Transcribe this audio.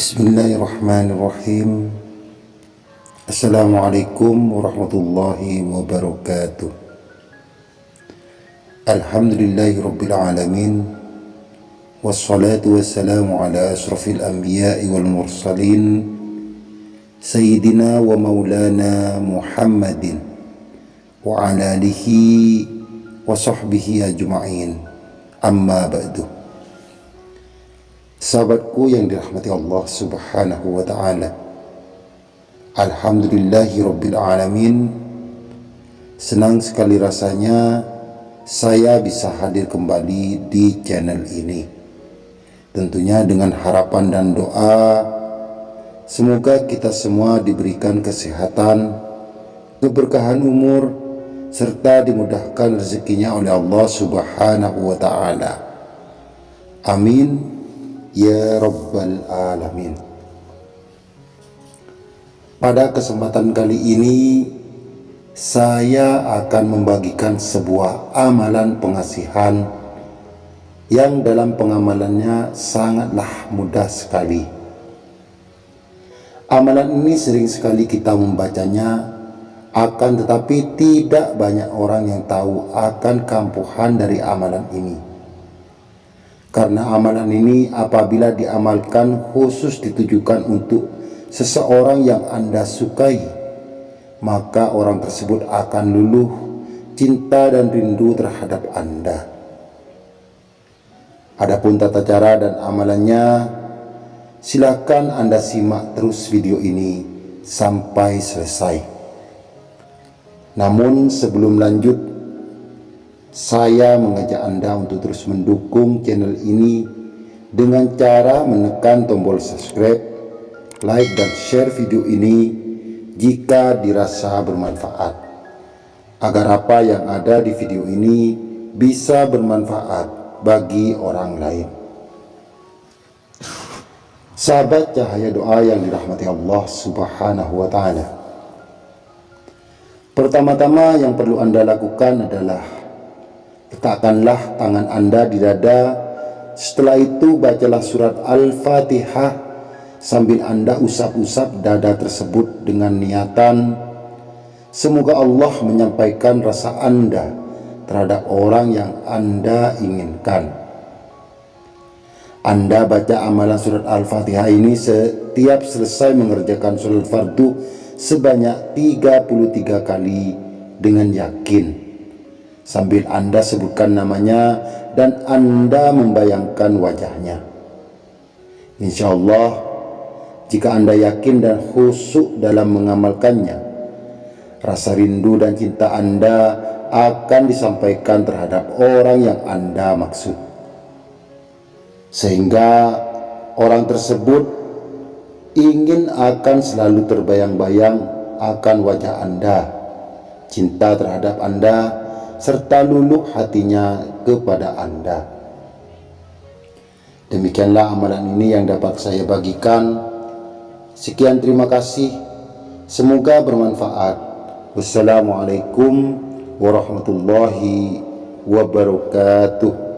بسم الله الرحمن الرحيم السلام عليكم ورحمة الله وبركاته الحمد لله رب العالمين والصلاة والسلام على أشرف الأنبياء والمرسلين سيدنا ومولانا محمد وعلى آله وصحبه أجمعين أما بعده Sahabatku yang dirahmati Allah subhanahu wa ta'ala. Alhamdulillahi rabbil alamin. Senang sekali rasanya saya bisa hadir kembali di channel ini. Tentunya dengan harapan dan doa Semoga kita semua diberikan kesehatan Keberkahan umur Serta dimudahkan rezekinya oleh Allah subhanahu wa ta'ala. Amin Ya Rabbal Alamin. Pada kesempatan kali ini Saya akan membagikan sebuah amalan pengasihan Yang dalam pengamalannya sangatlah mudah sekali. Amalan ini sering sekali kita membacanya Akan tetapi tidak banyak orang yang tahu akan kampuhan dari amalan ini karena amalan ini apabila diamalkan khusus ditujukan untuk seseorang yang Anda sukai, maka orang tersebut akan luluh cinta dan rindu terhadap Anda. Adapun tata cara dan amalannya, silakan Anda simak terus video ini sampai selesai. Namun sebelum lanjut, saya mengajak Anda untuk terus mendukung channel ini dengan cara menekan tombol subscribe, like dan share video ini jika dirasa bermanfaat. Agar apa yang ada di video ini bisa bermanfaat bagi orang lain. Sahabat cahaya doa yang dirahmati Allah subhanahu wa ta'ala. Pertama-tama yang perlu Anda lakukan adalah Letakkanlah tangan anda di dada. Setelah itu bacalah surat Al-Fatihah sambil anda usap-usap dada tersebut dengan niatan. Semoga Allah menyampaikan rasa anda terhadap orang yang anda inginkan. Anda baca amalan surat Al-Fatihah ini setiap selesai mengerjakan surat fardu sebanyak 33 kali dengan yakin sambil Anda sebutkan namanya dan Anda membayangkan wajahnya. Insya Allah, jika Anda yakin dan khusyuk dalam mengamalkannya, rasa rindu dan cinta Anda akan disampaikan terhadap orang yang Anda maksud. Sehingga orang tersebut ingin akan selalu terbayang-bayang akan wajah Anda, cinta terhadap Anda, serta luluh hatinya kepada Anda. Demikianlah amalan ini yang dapat saya bagikan. Sekian terima kasih. Semoga bermanfaat. Wassalamualaikum warahmatullahi wabarakatuh.